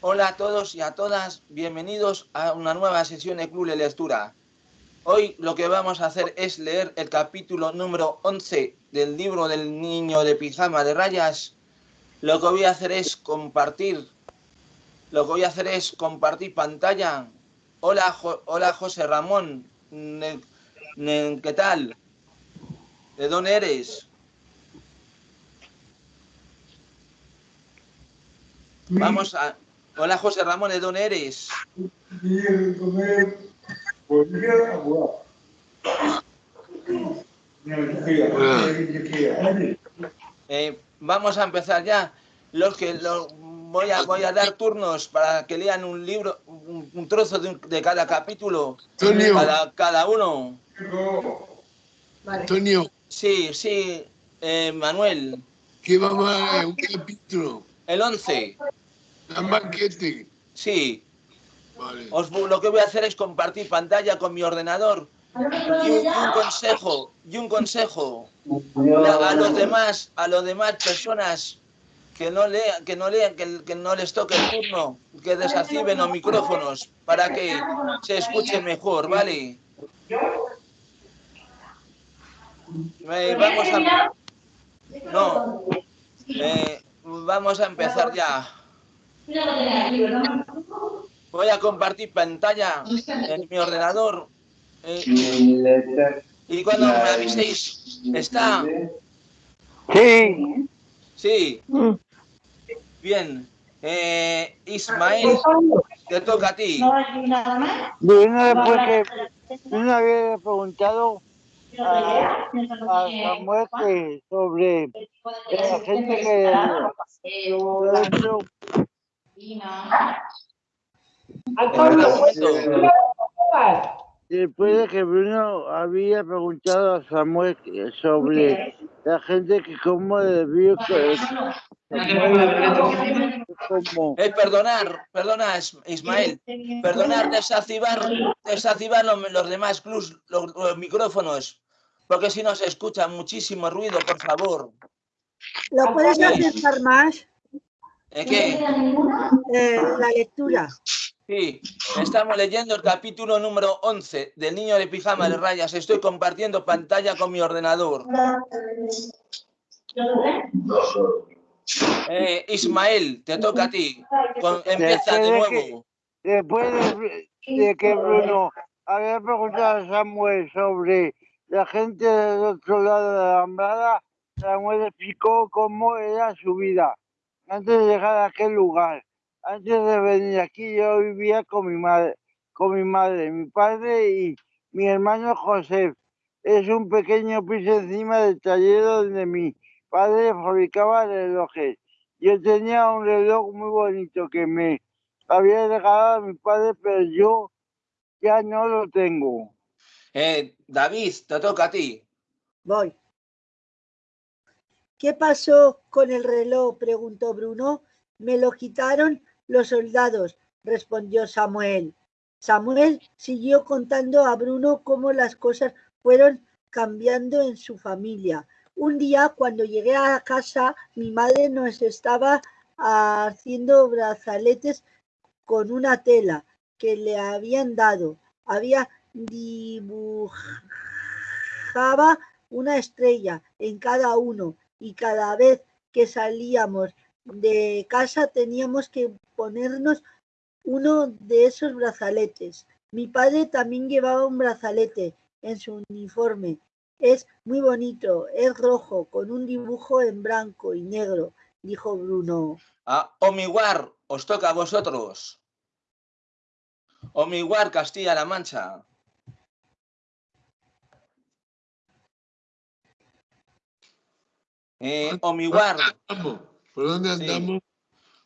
Hola a todos y a todas, bienvenidos a una nueva sesión de Club de Lectura. Hoy lo que vamos a hacer es leer el capítulo número 11 del libro del niño de pijama de rayas. Lo que voy a hacer es compartir, lo que voy a hacer es compartir pantalla. Hola, hola José Ramón, ¿qué tal? ¿De dónde eres? Vamos a, Hola José Ramón, ¿de dónde eres? Eh, vamos a empezar ya. Los que voy a voy a dar turnos para que lean un libro, un, trozo de, cada capítulo, cada, cada uno. Antonio. Sí, sí, eh, Manuel. ¿Qué vamos a leer? ¿Un capítulo? El 11. ¿Un banquete? Sí. Vale. Os, lo que voy a hacer es compartir pantalla con mi ordenador y un, consejo y un consejo a los demás a los demás personas que no lean que no lean que, que no les toque el turno que desactiven los micrófonos para que se escuche mejor vale eh, vamos a no eh, vamos a empezar ya Voy a compartir pantalla en mi ordenador. Eh, y cuando me aviséis, ¿está? Sí. Sí. Bien. Eh, Ismael, te toca a ti. Bueno, porque una había preguntado a, a Samuel sobre la gente que Después de que Bruno había preguntado a Samuel sobre la gente que como debió eh, perdonar, perdona Ismael, perdonar, desactivar, desactivar los, demás clubs, los, micrófonos, porque si no se escucha muchísimo ruido, por favor. ¿Lo puedes acercar más? ¿Qué? Eh, la lectura. Sí, estamos leyendo el capítulo número 11 del niño de pijama de rayas. Estoy compartiendo pantalla con mi ordenador. Eh, Ismael, te toca a ti. empieza de nuevo. después de, que Bruno había preguntado a Samuel sobre la gente del otro lado de la Alhambra, Samuel explicó cómo era su vida antes de llegar a aquel lugar. Antes de venir aquí yo vivía con mi madre, con mi madre, mi padre y mi hermano José. Es un pequeño piso encima del taller donde mi padre fabricaba relojes. Yo tenía un reloj muy bonito que me había regalado a mi padre, pero yo ya no lo tengo. Eh, David, te toca a ti. Voy. ¿Qué pasó con el reloj? preguntó Bruno. Me lo quitaron los soldados, respondió Samuel. Samuel siguió contando a Bruno cómo las cosas fueron cambiando en su familia. Un día, cuando llegué a casa, mi madre nos estaba haciendo brazaletes con una tela que le habían dado. Había dibujaba una estrella en cada uno y cada vez que salíamos de casa teníamos que ponernos uno de esos brazaletes. Mi padre también llevaba un brazalete en su uniforme. Es muy bonito, es rojo, con un dibujo en blanco y negro, dijo Bruno. Ah, Omiguar, os toca a vosotros. Omiguar, Castilla-La Mancha. Eh, Omiguar. ¿Por dónde andamos?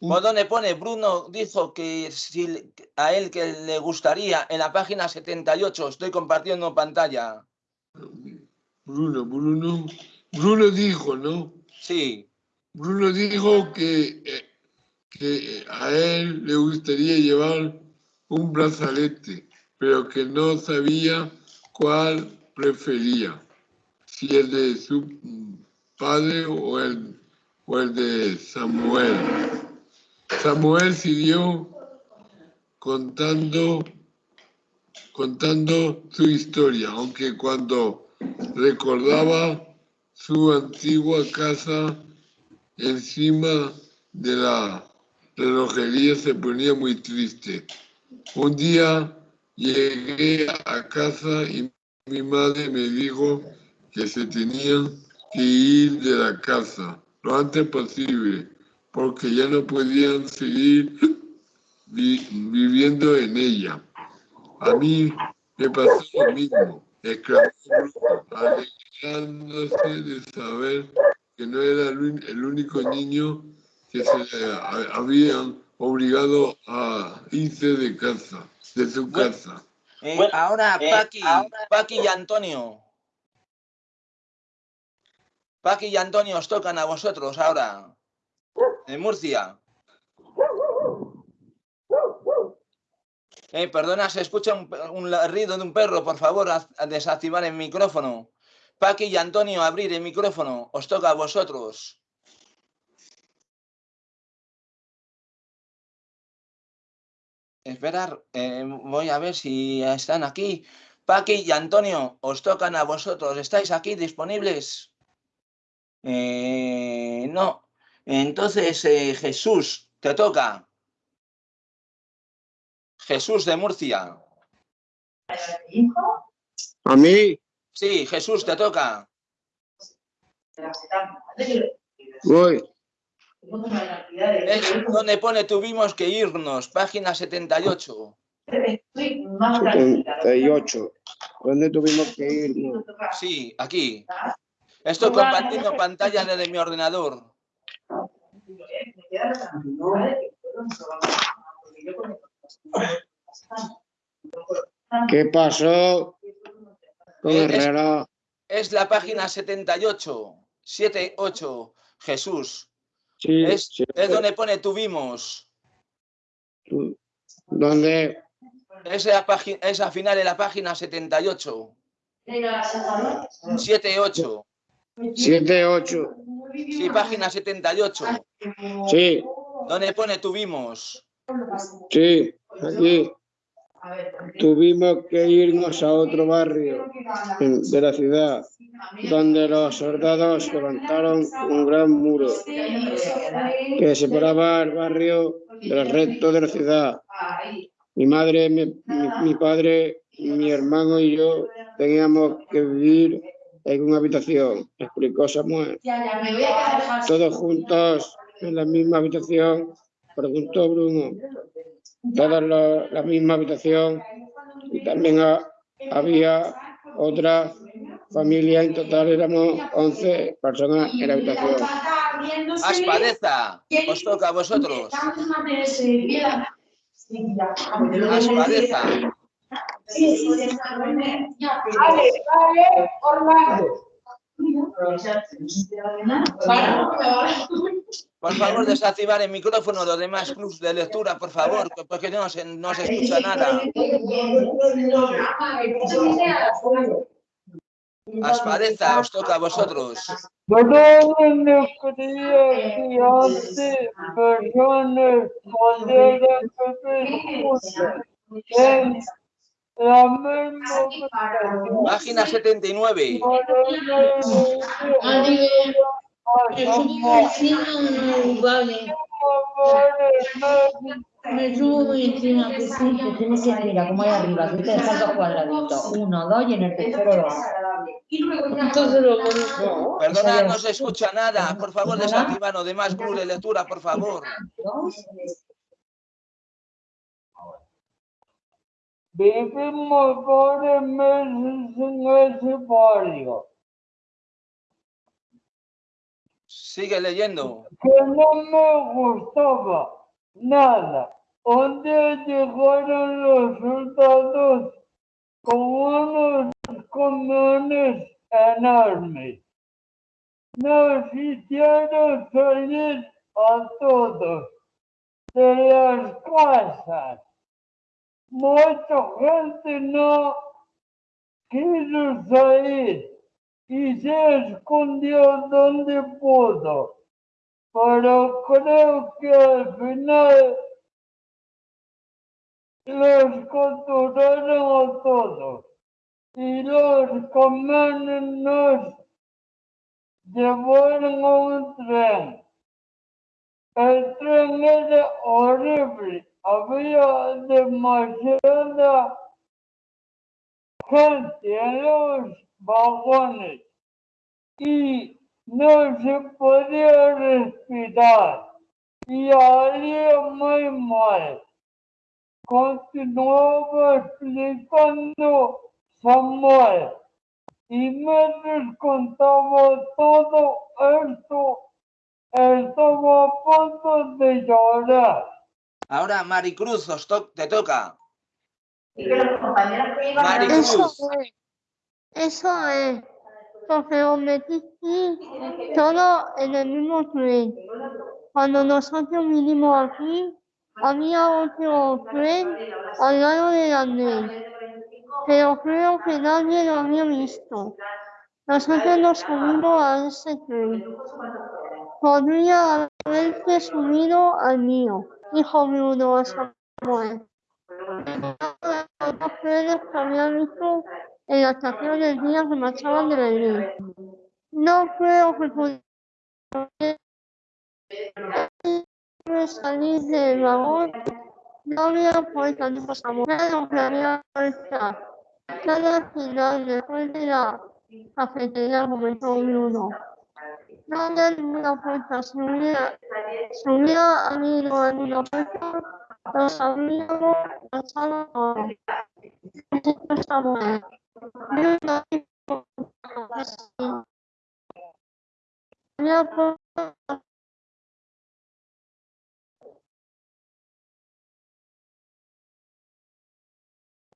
¿Por dónde pone? Bruno dijo que si a él que le gustaría en la página 78, estoy compartiendo pantalla. Bruno, Bruno, Bruno dijo, ¿no? Sí. Bruno dijo que, eh, que a él le gustaría llevar un brazalete, pero que no sabía cuál prefería, si el de su padre o el, o el de Samuel. Samuel siguió contando, contando su historia, aunque cuando recordaba su antigua casa encima de la relojería se ponía muy triste. Un día llegué a casa y mi madre me dijo que se tenían que ir de la casa lo antes posible, porque ya no podían seguir viviendo en ella. A mí me pasó lo mismo, exclamó alegrándose de saber que no era el único niño que se habían obligado a irse de casa, de su casa. Eh, ahora, eh, Paqui, Paqui y Antonio. Paqui y Antonio os tocan a vosotros ahora, en Murcia. Eh, perdona, se escucha un, ruido de un perro, por favor, desactivar el micrófono. Paqui y Antonio, abrir el micrófono, os toca a vosotros. Esperar, eh, voy a ver si están aquí. Paqui y Antonio, os tocan a vosotros. ¿Estáis aquí disponibles? Eh, no. Entonces, eh, Jesús, te toca. Jesús de Murcia. ¿A mí? Sí, Jesús, te toca. Voy. Es donde pone tuvimos que irnos, página 78. 78. ¿Dónde tuvimos que irnos? Sí, aquí. Estoy compartiendo pantalla desde mi ordenador. ¿Qué pasó con el reloj? Es la página 78, 78, Jesús. Sí, Es, sí. es donde pone tuvimos. ¿Dónde? Esa, página, esa final de la página 78. 78. 78. Sí, página 78. Sí, Donde pone tuvimos. sí, aquí. Tuvimos que irnos a otro barrio de la ciudad, donde los soldados levantaron un gran muro que separaba el barrio del resto de la ciudad. Mi madre, mi, mi- mi padre, mi hermano y yo teníamos que vivir en una habitación, explicó Samuel. Todos juntos en la misma habitación, preguntó Bruno. Todos lo- la misma habitación y también ha- había otra familia, en total éramos 11 personas en la habitación. Aspadeza. Os toca a vosotros. Aspadeza. Por favor, desactivar el micrófono los demás clubs de lectura, por favor, porque no se, no se escucha nada. Aspadeza, os toca a vosotros. Personas vivir en la misma Página 79. Me subo muy encima, que sí, que tienes que mira como hay arriba, que te dejas dos cuadraditos, uno, dos y en el tercero dos. Entonces lo bonito. Perdona, no se escucha nada. Por favor, desactivar los demás de lectura, por favor. Vivimos varios meses en ese barrio, Sigue leyendo. que no me gustaba nada. Día llegaron los soldados con unos camiones enormes. Nos hicieron salir a todos de las casas. Mucha gente no quiso salir y se escondió donde pudo. pero creo que al final los capturaron a todos y los comandos nos llevaron a un tren. El tren era horrible, había demasiada gente en los vagones y no se podía respirar y haría muy mal. Continuaba explicando Samuel y me contaba todo esto. Estaba a punto de llorar. Ahora, Maricruz, os to- te toca. Y que los compañeros que iban a Maricruz. Eso es. Eso es. Porque lo metí todo en el mismo tren. Cuando nosotros vinimos aquí, había otro tren al lado del andén. Pero creo que nadie lo había visto. Nosotros nos subimos a ese tren. Podría haberse subido al mío, dijo Bruno a Samuel. Los trenes que había visto en la estación del día que marchaban de Berlín. No creo que pudiera salir del vagón. No había puesto Samuel lo que había hecho. Cada final después de la cafetería comentó Bruno. No había ninguna puerta, todo. Dijo Samuel. Sí. Había puerta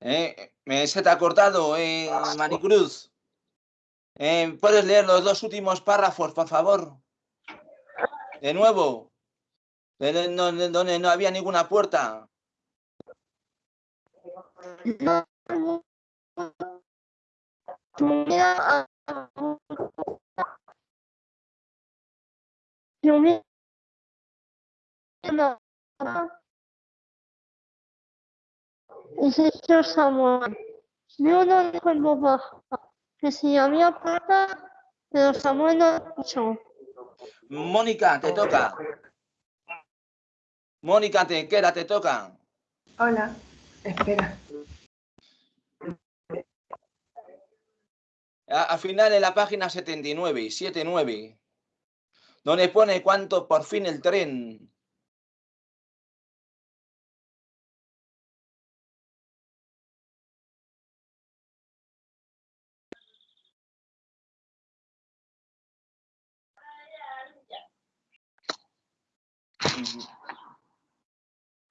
Eh, eh, se te ha cortado, eh, Maricruz. Eh, ¿Puedes leer los dos últimos párrafos, por favor? De nuevo. De- no- de- Donde no había ninguna puerta. baja que si había puerta, pero Samuel no escuchó. Mónica, te toca. Mónica, te queda, te toca. Hola, espera. A- Al final en la página 79, 79, donde pone cuánto por fin el tren.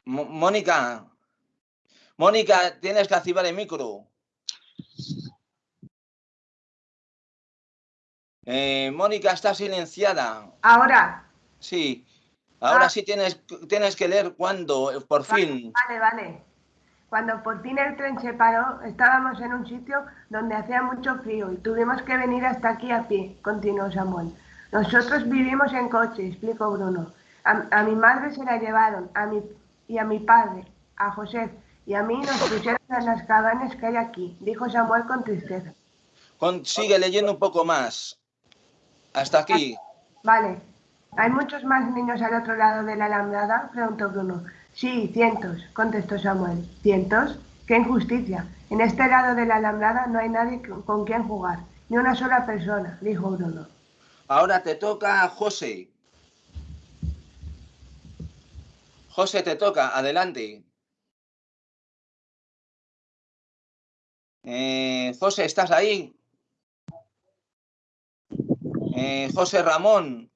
Mónica, Mónica, tienes que activar el micro. Eh, Mónica está silenciada. Ahora, Sí. Ahora Ah. sí tienes, tienes que leer cuándo, eh, por fin. vale, vale. Cuando por fin el tren se paró, estábamos en un sitio donde hacía mucho frío y tuvimos que venir hasta aquí a pie, continuó Samuel. Nosotros vivimos en coche, explicó Bruno. A, a mi madre se la llevaron, a mi, y a mi padre, a José, y a mí nos pusieron en las cabañas que hay aquí, dijo Samuel con tristeza. Con- sigue leyendo un poco más. Hasta aquí. Vale. ¿Hay muchos más niños al otro lado de la alambrada? preguntó Bruno. Sí, cientos, contestó Samuel. ¿Cientos? ¡Qué injusticia! En este lado de la alambrada no hay nadie con con quien jugar, ni una sola persona, dijo Bruno. Ahora te toca a José. José, te toca. Adelante. Eh, José, ¿estás ahí? Eh, José Ramón,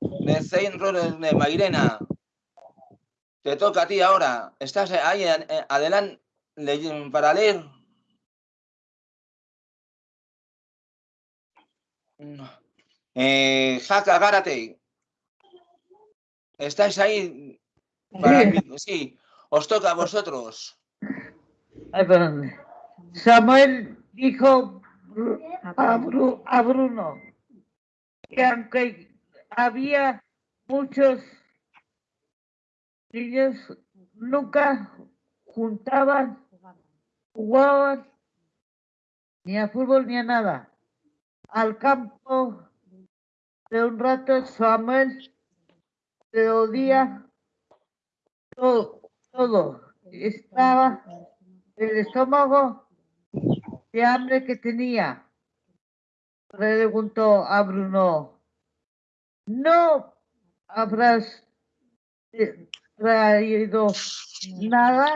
de Centro de Mairena. Te toca a ti ahora. ¿Estás ahí eh, adelante para leer? Eh, Jaca Gárate. ¿Estáis ahí? Para sí, os toca a vosotros. Ay, perdón. Samuel dijo Bru- a, Bru- a Bruno que aunque había muchos niños nunca juntaban, jugaban ni a fútbol ni a nada. Al campo de un rato Samuel se odia todo, todo. Estaba el estómago de hambre que tenía. Preguntó a Bruno, ¿no habrás eh, traído nada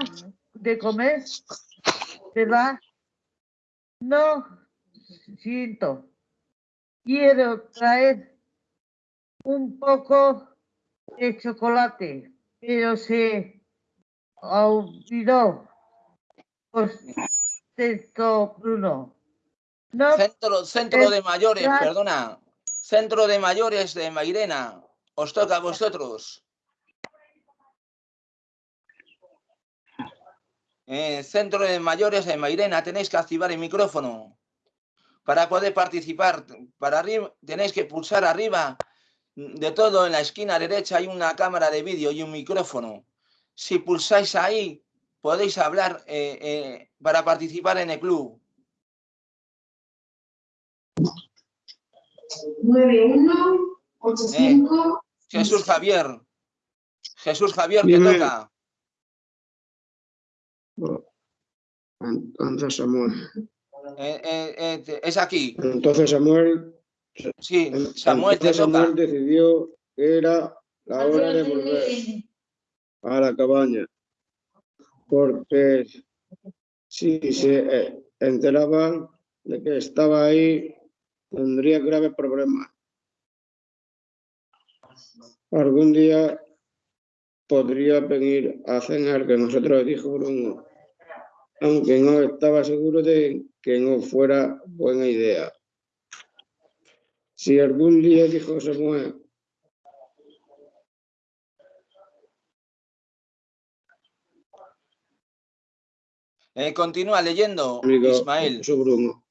de comer? ¿Verdad? No, siento. Quiero traer un poco de chocolate, pero se olvidó. Contestó Bruno. No, Centro, centro de mayores, perdona. Centro de mayores de Mairena. Os toca a vosotros. Eh, centro de mayores de Mairena, tenéis que activar el micrófono. Para poder participar, para arriba, tenéis que pulsar arriba de todo en la esquina derecha hay una cámara de vídeo y un micrófono. Si pulsáis ahí, podéis hablar eh, eh, para participar en el club. 9185 Jesús Javier. Jesús Javier, te Dime. toca. Entonces Samuel. Eh, eh, eh, es aquí. Entonces Samuel, Sí, Samuel, te. Samuel decidió que era la hora de volver a la cabaña. Porque si se eh, enteraban de que estaba ahí, tendría graves problemas. Algún día podría venir a cenar, que nosotros dijo Bruno, aunque no estaba seguro de que no fuera buena idea. Si algún día dijo Samuel, Eh, continúa leyendo, amigo, Ismael. su Bruno.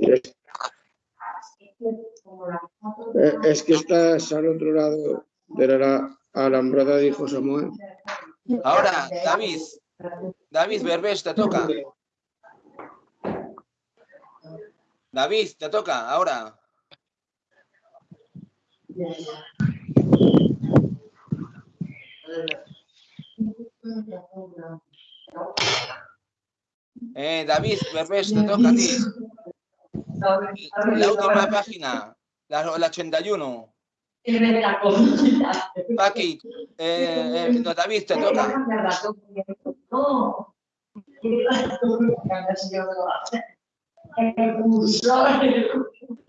Es, eh, es que estás al otro lado de la alambrada, dijo Samuel. Ahora, David. David Berbés, te toca. David, te toca, ahora. Eh, David Berbés, te toca a ti. La última página, la, la 81. Paqui, eh, eh, no, David, te toca.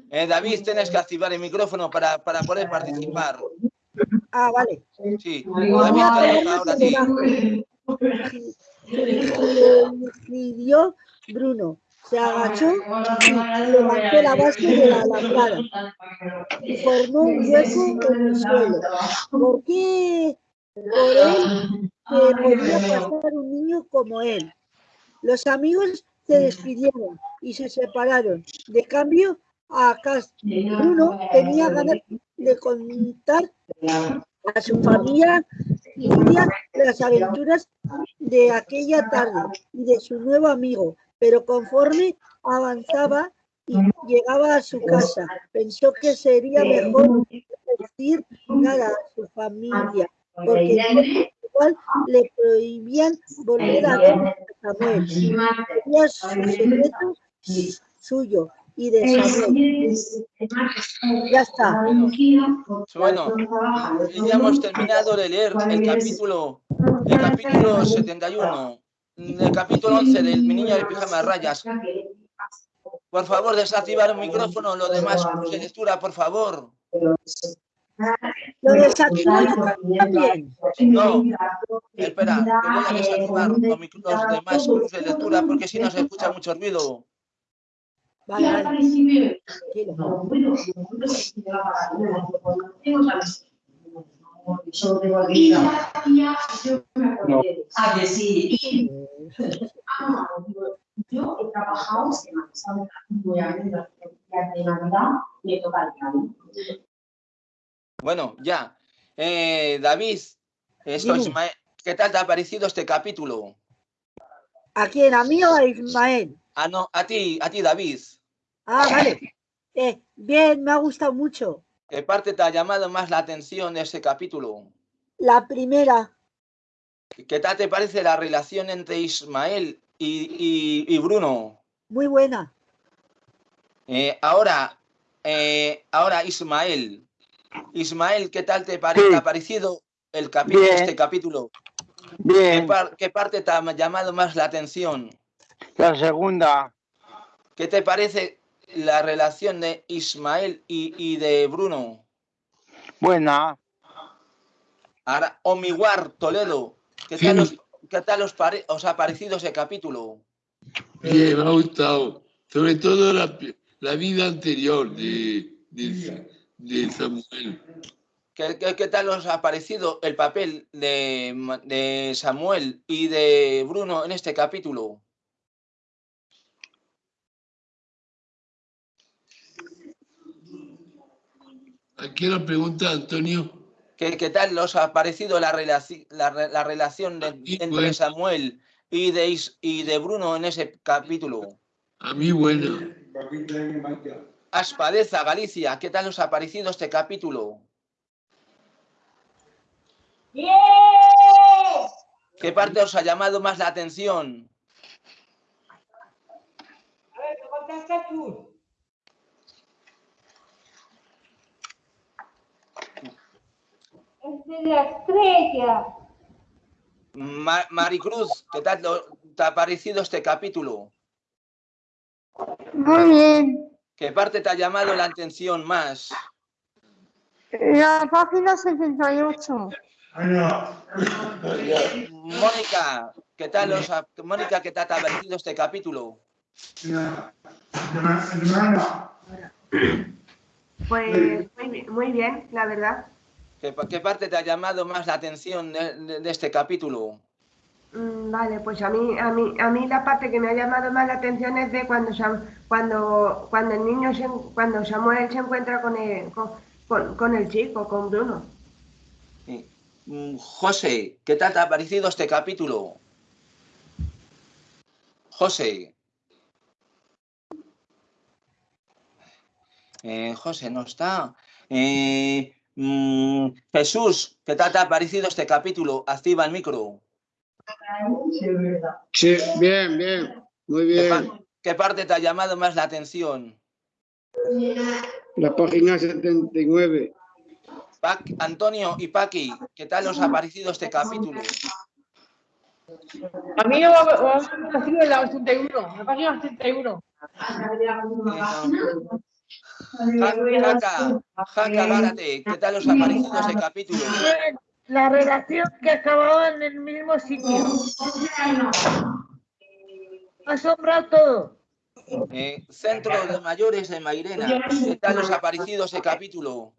Eh, David, tienes que activar el micrófono para, para poder participar. Ah, vale. Sí, David, a te poner toca ahora sí. decidió Bruno. Se agachó y levantó la base de la alambrada y formó un hueco en el suelo. ¿Por qué? Por él que podía pasar un niño como él. Los amigos se despidieron y se separaron. De cambio, a Bruno tenía ganas de contar a su familia las aventuras de aquella tarde y de su nuevo amigo, pero conforme avanzaba y llegaba a su casa, pensó que sería mejor no decir nada a su familia, porque igual le prohibían volver a ver a Samuel. Tenía su secreto suyo y de Samuel. Ya está. Bueno, ya hemos terminado de leer el capítulo, el capítulo 71, el capítulo 11 del Mi niño de pijama rayas. Por favor, desactivar el micrófono, lo demás, de lectura, por favor. Lo también. No, espera, que voy a desactivar los, los demás de lectura porque si no se escucha mucho ruido. Vale, vale. A sí. Ah, digo, yo he trabajado voy a días de Navidad, me toca el. Bueno, ya. Eh, David, esto. Ismael, ¿qué tal te ha parecido este capítulo? ¿A quién? ¿A mí o a Ismael? Ah, no, a ti, a ti, David. Ah, vale. Eh, bien, me ha gustado mucho. ¿Qué parte te ha llamado más la atención de este capítulo? La primera, ¿Qué tal te parece la relación entre Ismael y, y- y Bruno? muy buena. Eh, ahora, eh, ahora Ismael. Ismael, ¿qué tal te, pare- te ha parecido el capítulo, Bien. este capítulo? ¿Qué, Bien, par- qué parte te ha llamado más la atención? la segunda, ¿Qué te parece la relación de Ismael y, y de Bruno? buena, Ahora, Omiguar Toledo, ¿qué Sí. tal, os, qué tal os, pare- os ha parecido ese capítulo? Bien, me ha gustado. Sobre todo la, la vida anterior de, de, de Samuel. ¿Qué, qué, qué tal os ha parecido el papel de, de Samuel y de Bruno en este capítulo? Aquí la pregunta, Antonio. ¿Qué, qué tal os ha parecido la, relaci- la, re- la relación de- entre. Samuel y de, y de Bruno en ese capítulo? A mí, bueno. Aspadeza, Galicia, ¿qué tal os ha parecido este capítulo? ¿Qué parte os ha llamado más la atención? Es de la estrella. Ma- Maricruz, ¿qué tal lo- te ha parecido este capítulo? Muy bien. ¿Qué parte te ha llamado la atención más? La página 78. Mónica, ¿qué tal os ha, Mónica, ¿qué tal te ha parecido este capítulo? Pues muy bien, muy bien, la verdad. ¿Qué, pa- qué parte te ha llamado más la atención de, de- de este capítulo? Mm, Vale, pues a mí, a mí, a mí la parte que me ha llamado más la atención es de cuando cuando, cuando el niño se, cuando Samuel se encuentra con el, con, con- el chico, con Bruno. Mm, José, ¿qué tal te ha parecido este capítulo? José. Eh, José no está. Eh, mm, Jesús, ¿qué tal te ha parecido este capítulo? Activa el micro. Sí, bien, bien, muy ¿Qué, bien. qué parte te ha llamado más la atención? La página 79. Pac- Antonio y Paqui, ¿qué tal os ha parecido este capítulo? A mí me ha parecido en la 81, la página 81. Jaca, Jaca Gárate, ¿qué tal os ha parecido ese capítulo? La relación que acababa en el mismo sitio. Asombrado todo. Eh, Centro de Mayores de Mairena, ¿qué tal os ha parecido ese capítulo?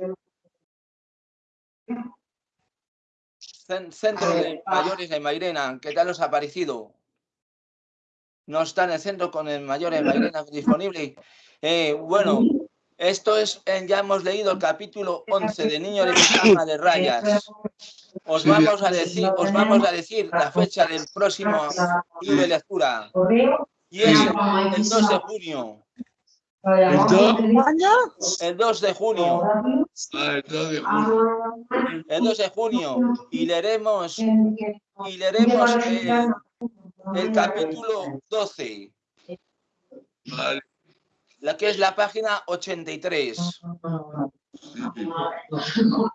Cen- Centro de Mayores de Mairena, ¿qué tal os ha parecido? No está en el centro con el Mayores de Mairena disponible. Eh, bueno, esto es, eh, ya hemos leído el capítulo 11 de Niño de Pijama de Rayas. Os vamos a decir, os vamos a decir la fecha del próximo libro de lectura. Y es el 2 de junio. El 2 de junio. Ah, el 2 de junio. El 2 de junio. Y leeremos, y leeremos el, el capítulo 12, Vale. La que es la página 83.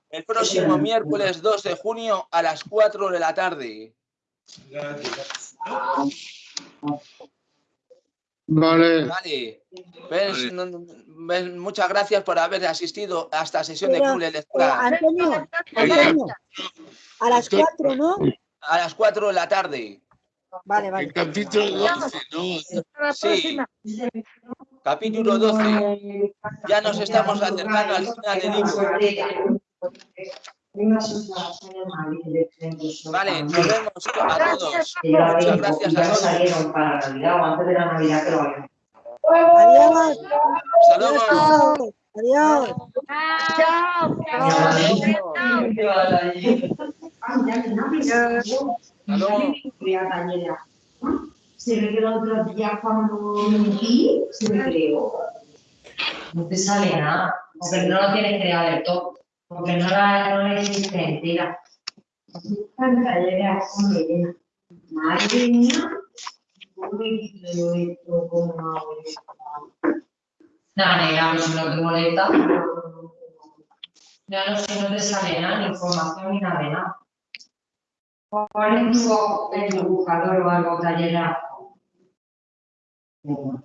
El próximo miércoles 2 de junio a las 4 de la tarde. Vale, Vale. ¿Ves? Vale. Ves? Muchas gracias por haber asistido a esta sesión de Pero, Club de Eh, Lectura Antonio, Antonio, a las cuatro, ¿no? a las 4 de la tarde. Vale, El vale. capítulo 12, ¿no? Sí. Capítulo 12. Ya nos estamos acercando al final del libro. Vale, nos vemos a todos. Muchas gracias a todos. Adiós. Hasta luego. Adiós. Adiós. Chao. Se me quedó otro día cuando mentí, se me creó. No te sale nada, porque no lo tienes creado del todo, porque no la, no la hiciste entera. Madre mía, ¿cómo yo esto con una Nada, negra, pero si no te molesta. Ya no sé, no te sale nada, ni información ni nada de nada. ¿Cuál es tu, en tu buscador o algo, tallera? Mm-hmm.